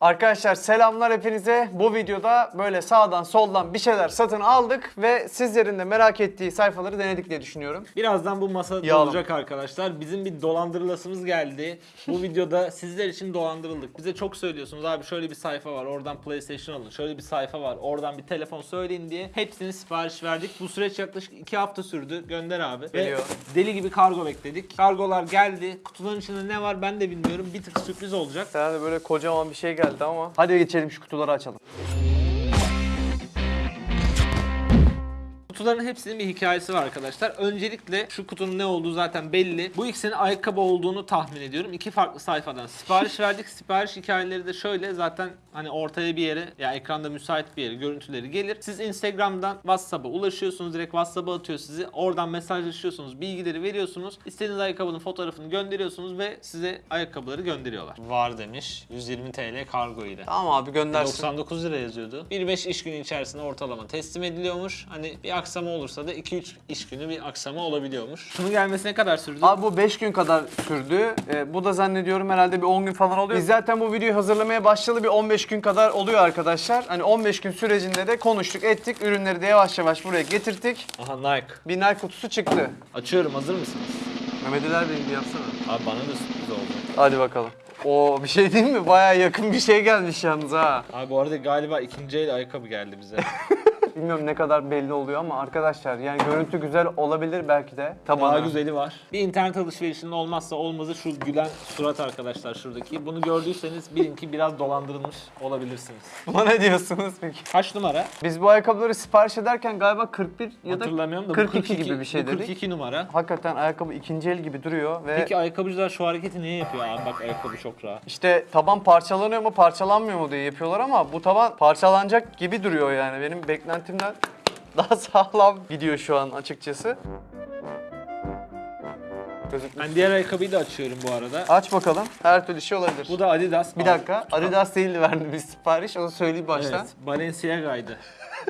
Arkadaşlar selamlar hepinize. Bu videoda böyle sağdan soldan bir şeyler satın aldık ve sizlerin de merak ettiği sayfaları denedik diye düşünüyorum. Birazdan bu masa Yağlama. dolacak arkadaşlar. Bizim bir dolandırılasımız geldi. Bu videoda sizler için dolandırıldık. Bize çok söylüyorsunuz abi şöyle bir sayfa var oradan PlayStation alın. Şöyle bir sayfa var oradan bir telefon söyleyin diye. Hepsini sipariş verdik. Bu süreç yaklaşık 2 hafta sürdü. Gönder abi. Geliyor. Ve deli gibi kargo bekledik. Kargolar geldi. Kutuların içinde ne var ben de bilmiyorum. Bir tık sürpriz olacak. Sana da böyle kocaman bir şey geldi ama. Hadi geçelim şu kutuları açalım. Kutuların hepsinin bir hikayesi var arkadaşlar. Öncelikle şu kutunun ne olduğu zaten belli. Bu ikisinin ayakkabı olduğunu tahmin ediyorum. İki farklı sayfadan sipariş verdik. Sipariş hikayeleri de şöyle zaten hani ortaya bir yere ya ekranda müsait bir yere görüntüleri gelir. Siz Instagram'dan WhatsApp'a ulaşıyorsunuz. Direkt WhatsApp'a atıyor sizi. Oradan mesajlaşıyorsunuz. Bilgileri veriyorsunuz. İstediğiniz ayakkabının fotoğrafını gönderiyorsunuz ve size ayakkabıları gönderiyorlar. Var demiş. 120 TL kargo ile. Tamam abi göndersin. 99 lira yazıyordu. 1-5 iş günü içerisinde ortalama teslim ediliyormuş. Hani bir aksama olursa da 2-3 iş günü bir aksama olabiliyormuş. Şunun gelmesine kadar sürdü. Abi bu 5 gün kadar sürdü. Ee, bu da zannediyorum herhalde bir 10 gün falan oluyor. Biz zaten bu videoyu hazırlamaya başlayalı bir 15 gün kadar oluyor arkadaşlar. Hani 15 gün sürecinde de konuştuk, ettik. Ürünleri de yavaş yavaş buraya getirttik. Aha Nike. Bir Nike kutusu çıktı. Açıyorum hazır mısınız? Mehmet Ali bir yapsana. Abi bana da sürpriz oldu. Hadi bakalım. Oo bir şey değil mi? Baya yakın bir şey gelmiş yalnız ha. Abi bu arada galiba ikinci el ayakkabı geldi bize. Bilmiyorum ne kadar belli oluyor ama arkadaşlar yani görüntü güzel olabilir belki de. Daha Tabanı. güzeli var. Bir internet alışverişinin olmazsa olmazı şu gülen surat arkadaşlar şuradaki. Bunu gördüyseniz bilin ki biraz dolandırılmış olabilirsiniz. Buna ne diyorsunuz peki? Kaç numara? Biz bu ayakkabıları sipariş ederken galiba 41 ya da Hatırlamıyorum da bu 42 gibi bir şey bu dedik. 42 numara. Hakikaten ayakkabı ikinci el gibi duruyor ve Peki ayakkabıcılar şu hareketi niye yapıyor abi? Bak ayakkabı çok rahat. işte taban parçalanıyor mu parçalanmıyor mu diye yapıyorlar ama bu taban parçalanacak gibi duruyor yani. Benim beklentimden daha sağlam gidiyor şu an açıkçası. Ben diğer ayakkabıyı da açıyorum bu arada. Aç bakalım. Her türlü şey olabilir. Bu da Adidas. bir dakika. Adidas değildi verdiğimiz sipariş. Onu söyleyeyim baştan. Evet, Balenciaga'ydı.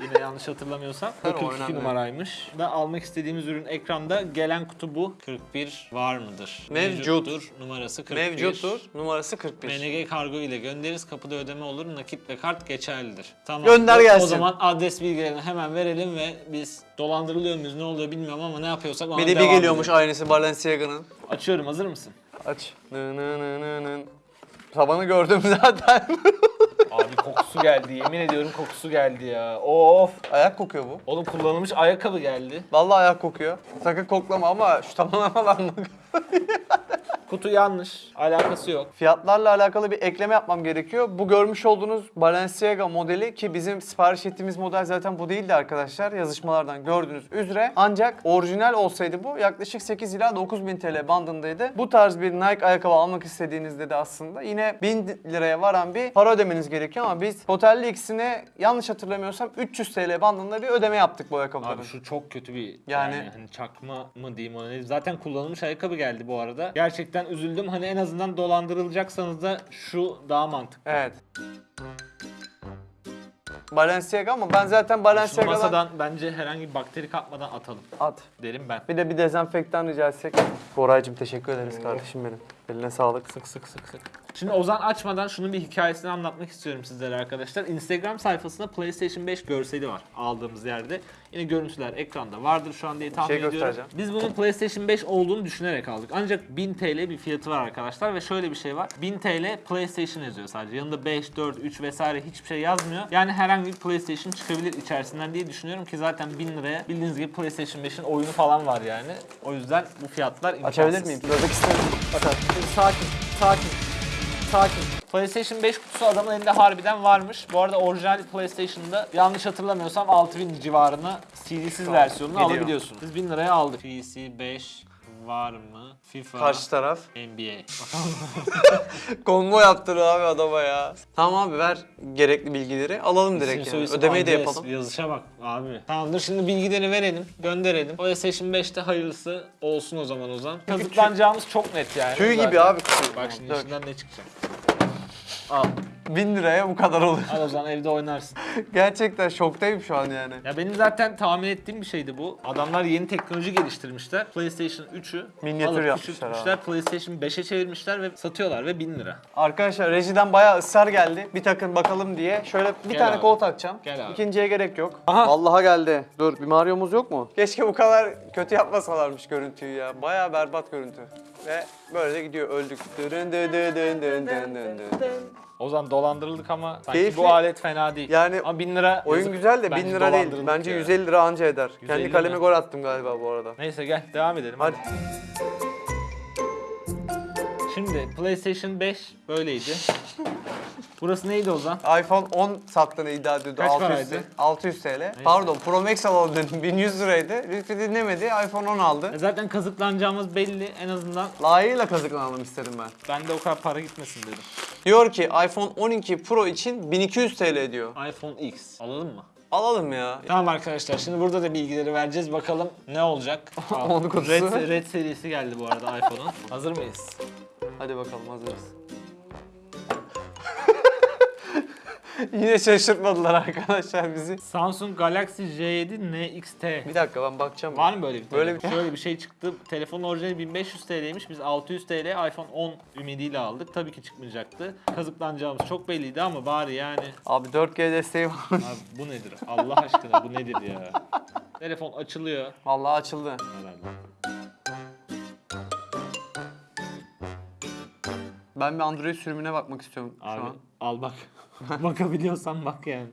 Yine yanlış hatırlamıyorsam. Bu Tabii, o 42 önemli. numaraymış. Da almak istediğimiz ürün ekranda. Gelen kutu bu. 41 var mıdır? Mevcut. Mevcuttur. Numarası 41. Mevcuttur. Numarası 41. MNG kargo ile göndeririz. Kapıda ödeme olur. Nakit ve kart geçerlidir. Tamam. Gönder gelsin. O zaman adres bilgilerini hemen verelim ve biz dolandırılıyor muyuz ne oluyor bilmiyorum ama ne yapıyorsak ona Bir de bir devam geliyormuş edelim. aynısı Balenciaga'nın. Açıyorum hazır mısın? Aç. Nı nı nı nı nı. Tabanı gördüm zaten. Abi kokusu geldi. Yemin ediyorum kokusu geldi ya. Of. ayak kokuyor bu. Oğlum kullanılmış ayakkabı geldi. Vallahi ayak kokuyor. Sakın koklama ama şu tabana falan bak. Kutu yanlış. Alakası yok. Fiyatlarla alakalı bir ekleme yapmam gerekiyor. Bu görmüş olduğunuz Balenciaga modeli ki bizim sipariş ettiğimiz model zaten bu değildi arkadaşlar. Yazışmalardan gördüğünüz üzere. Ancak orijinal olsaydı bu yaklaşık 8 ila 9 bin TL bandındaydı. Bu tarz bir Nike ayakkabı almak istediğinizde de aslında yine 1000 liraya varan bir para ödemeniz gerekiyor ama biz totalli ikisine yanlış hatırlamıyorsam 300 TL bandında bir ödeme yaptık bu ayakkabıların. Abi şu çok kötü bir Yani- yani, hani çakma mı diyeyim ona zaten kullanılmış ayakkabı geldi bu arada. Gerçekten üzüldüm. Hani en azından dolandırılacaksanız da şu daha mantıklı. Evet. Balenciaga ama ben zaten Şu Balenciaga'dan masadan bence herhangi bir bakteri kapmadan atalım at. derim ben. Bir de bir dezenfektan rica etsek. Koraycığım teşekkür ederiz kardeşim benim. Eline sağlık. Sık sık sık sık. Şimdi Ozan açmadan şunun bir hikayesini anlatmak istiyorum sizlere arkadaşlar. Instagram sayfasında PlayStation 5 görseli var aldığımız yerde. Yine görüntüler ekranda vardır şu an diye tahmin şey ediyorum. Biz bunun PlayStation 5 olduğunu düşünerek aldık. Ancak 1000 TL bir fiyatı var arkadaşlar ve şöyle bir şey var. 1000 TL PlayStation yazıyor sadece. Yanında 5, 4, 3 vesaire hiçbir şey yazmıyor. Yani herhangi bir PlayStation çıkabilir içerisinden diye düşünüyorum ki zaten 1000 liraya bildiğiniz gibi PlayStation 5'in oyunu falan var yani. O yüzden bu fiyatlar imkansız. Açabilir miyim? Böbrek isterim. Şimdi sakin, sakin, sakin. PlayStation 5 kutusu adamın elinde harbiden varmış. Bu arada orijinal PlayStation'da yanlış hatırlamıyorsam 6000 civarına CD'siz versiyonunu Video. alabiliyorsunuz. Biz 1000 liraya aldık. PC 5 var mı? FIFA, Karşı taraf. NBA. Konvo yaptırıyor abi adama ya. Tamam abi ver gerekli bilgileri. Alalım direkt yani. Ödemeyi de yapalım. Yazışa bak abi. Tamamdır şimdi bilgileri verelim, gönderelim. PlayStation 5'te hayırlısı olsun o zaman Ozan. Kazıklanacağımız çok net yani. Tüy gibi abi. Bak şimdi Dök. içinden ne çıkacak. Al. 1000 liraya bu kadar olur. Al o zaman evde oynarsın. Gerçekten şoktayım şu an yani. Ya benim zaten tahmin ettiğim bir şeydi bu. Adamlar yeni teknoloji geliştirmişler. PlayStation 3'ü Minyatür alıp yapmışlar küçültmüşler. PlayStation 5'e çevirmişler ve satıyorlar ve 1000 lira. Arkadaşlar rejiden bayağı ısrar geldi. Bir takın bakalım diye. Şöyle bir Gel tane abi. kol takacağım. Gel abi. İkinciye gerek yok. Aha. Vallahi geldi. Dur bir Mario'muz yok mu? Keşke bu kadar kötü yapmasalarmış görüntüyü ya. Bayağı berbat görüntü. Ve böyle de gidiyor öldük. Dırın dı dı dın dın dın dın dın. O zaman dolandırıldık ama sanki Keyifli. bu alet fena değil. Yani ama 1000 lira Oyun yazık. güzel de 1000 Bence lira değil. Bence ya. 150 lira anca eder. 150 Kendi kaleme mi? gol attım galiba bu arada. Neyse gel devam edelim. Hadi. Şimdi PlayStation 5 böyleydi. Burası neydi Ozan? iPhone 10 sattığını iddia ediyordu. Kaç 600 paraydı? TL. 600 TL. Pardon Pro Max alalım dedim. 1100 liraydı. Lütfü dinlemedi. iPhone 10 aldı. E Zaten kazıklanacağımız belli en azından. Layığıyla kazıklanalım istedim ben. Ben de o kadar para gitmesin dedim. Diyor ki iPhone 12 Pro için 1200 TL diyor. iPhone X alalım mı? Alalım ya. Tamam arkadaşlar şimdi burada da bilgileri vereceğiz bakalım ne olacak. Aa, Onu kutusu. Red, Red serisi geldi bu arada iPhone'un. Hazır mıyız? Hadi bakalım hazırız. Yine şaşırtmadılar arkadaşlar bizi. Samsung Galaxy J7 NXT. Bir dakika ben bakacağım. Var mı böyle bir Böyle bir- Şöyle bir şey çıktı. Telefonun orijinali 1500 TL'ymiş. Biz 600 TL iPhone 10 ümidiyle aldık. Tabii ki çıkmayacaktı. Kazıklanacağımız çok belliydi ama bari yani. Abi 4G desteği var. Abi bu nedir? Allah aşkına bu nedir ya? Telefon açılıyor Vallahi açıldı. herhalde. Ben bir Android sürümüne bakmak istiyorum şu Abi an. al bak. Bakabiliyorsan bak yani.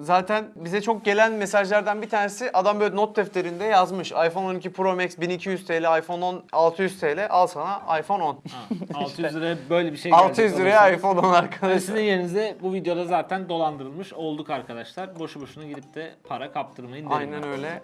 Zaten bize çok gelen mesajlardan bir tanesi adam böyle not defterinde yazmış. iPhone 12 Pro Max 1200 TL, iPhone 10 600 TL. Al sana iPhone 10. Ha, 600 liraya böyle bir şey gelecek. 600 liraya iPhone 10 Ve arkadaşlar. Sizin yerinize bu videoda zaten dolandırılmış olduk arkadaşlar. Boşu boşuna gidip de para kaptırmayın derim. Aynen ben. öyle.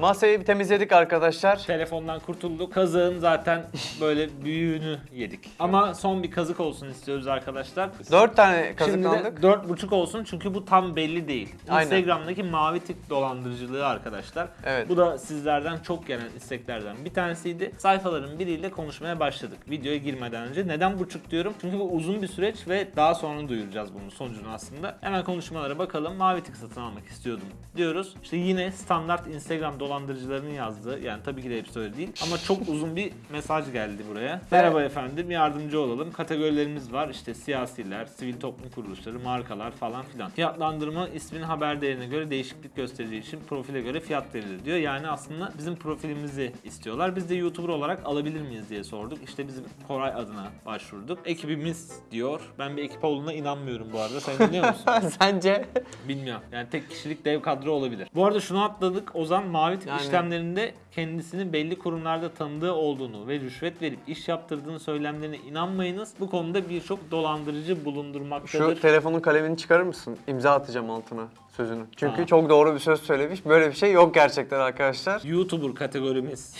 Masayı bir temizledik arkadaşlar. Telefondan kurtulduk. Kazığın zaten böyle büyüğünü yedik. Ama son bir kazık olsun istiyoruz arkadaşlar. 4 tane Şimdi kazıklandık. de dört buçuk olsun çünkü bu tam belli değil. Aynen. Instagram'daki mavi tik dolandırıcılığı arkadaşlar. Evet. Bu da sizlerden çok gelen isteklerden bir tanesiydi. Sayfaların biriyle konuşmaya başladık. Videoya girmeden önce. Neden buçuk diyorum? Çünkü bu uzun bir süreç ve daha sonra duyuracağız bunun sonucunu aslında. Hemen konuşmalara bakalım. Mavi tik satın almak istiyordum diyoruz. İşte yine standart Instagram dolandırıcılarının yazdığı yani tabii ki de hepsi öyle değil ama çok uzun bir mesaj geldi buraya. Merhaba efendim yardımcı olalım. Kategorilerimiz var işte siyasiler, sivil toplum kuruluşları, markalar falan filan. Fiyatlandırma ismin haber değerine göre değişiklik göstereceği için profile göre fiyat verilir diyor. Yani aslında bizim profilimizi istiyorlar. Biz de YouTuber olarak alabilir miyiz diye sorduk. İşte bizim Koray adına başvurduk. Ekibimiz diyor. Ben bir ekip olduğuna inanmıyorum bu arada. Sen biliyor musun? Sence? Bilmiyorum. Yani tek kişilik dev kadro olabilir. Bu arada şunu atladık. Ozan mavi tik Yani- işlemlerinde kendisini belli kurumlarda tanıdığı olduğunu ve rüşvet verip iş yaptırdığını söylemlerine inanmayınız. Bu konuda birçok dolandırıcı bulundurmaktadır. Şu telefonun kalemini çıkarır mısın? İmza atacağım altına sözünü. Çünkü Tamam. çok doğru bir söz söylemiş. Böyle bir şey yok gerçekten arkadaşlar. YouTuber kategorimiz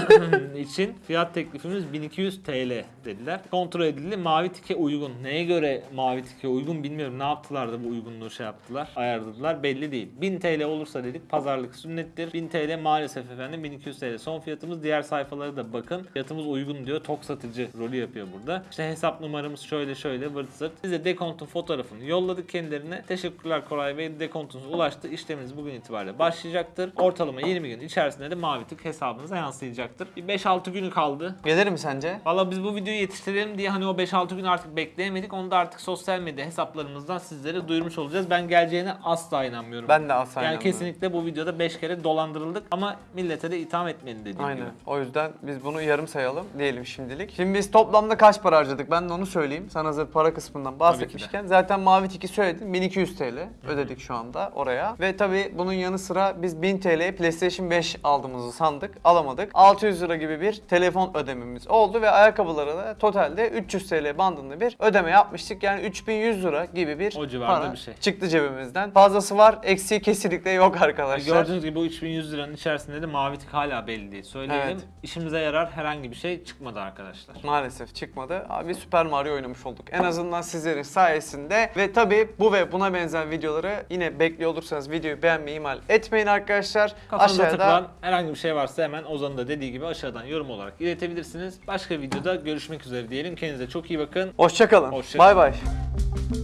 için fiyat teklifimiz 1200 TL dediler. Kontrol edildi. Mavi tike uygun. Neye göre mavi tike uygun bilmiyorum. Ne yaptılar da bu uygunluğu şey yaptılar. Ayarladılar. Belli değil. 1000 TL olursa dedik pazarlık sünnettir. 1000 TL maalesef efendim 1200 TL son fiyatımız. Diğer sayfalara da bakın. Fiyatımız uygun diyor. Tok satıcı rolü yapıyor burada. İşte hesap numaramız şöyle şöyle vırt zırt. Bize dekontun fotoğrafını yolladık kendilerine. Teşekkürler Koray Bey. Dekontunuz ulaştı. İşleminiz bugün itibariyle başlayacaktır. Ortalama 20 gün içerisinde de mavi tık hesabınıza yansıyacaktır. Bir 5-6 günü kaldı. Gelir mi sence? Valla biz bu videoyu yetiştirelim diye hani o 5-6 gün artık bekleyemedik. Onu da artık sosyal medya hesaplarımızdan sizlere duyurmuş olacağız. Ben geleceğine asla inanmıyorum. Ben de asla Yani inanmıyorum. kesinlikle bu videoda 5 kere dolandırıldık ama millete de itham etmeyin dediğim Aynen. gibi. O yüzden biz bunu yarım sayalım diyelim şimdilik. Şimdi biz toplamda kaç para harcadık? Ben de onu söyleyeyim. Sana hazır para kısmından bahsetmişken. Zaten Mavi Tik'i söyledim. 1200 TL ödedik şu anda oraya. Ve tabii bunun yanı sıra biz 1000 TL'ye PlayStation 5 aldığımızı sandık. Alamadık. 600 lira gibi bir telefon ödememiz oldu ve ayakkabılara da totalde 300 TL bandında bir ödeme yapmıştık. Yani 3100 lira gibi bir O para bir şey. çıktı cebimizden. Fazlası var, eksiği kesinlikle yok arkadaşlar. Gördüğünüz gibi bu 3100 liranın içerisinde de mavi tık hala belli değil. Söyleyelim. Evet. İşimize yarar herhangi bir şey çıkmadı arkadaşlar. Maalesef çıkmadı. Abi Super Mario oynamış olduk. En azından sizlerin sayesinde. Ve tabii bu ve buna benzer videoları yine gelmesini bekliyor olursanız videoyu beğenmeyi ihmal etmeyin arkadaşlar. Kafanıza Aşağıda takılan herhangi bir şey varsa hemen Ozan'ın da dediği gibi aşağıdan yorum olarak iletebilirsiniz. Başka videoda görüşmek üzere diyelim. Kendinize çok iyi bakın. hoşçakalın. Hoşça kalın. Bay bay.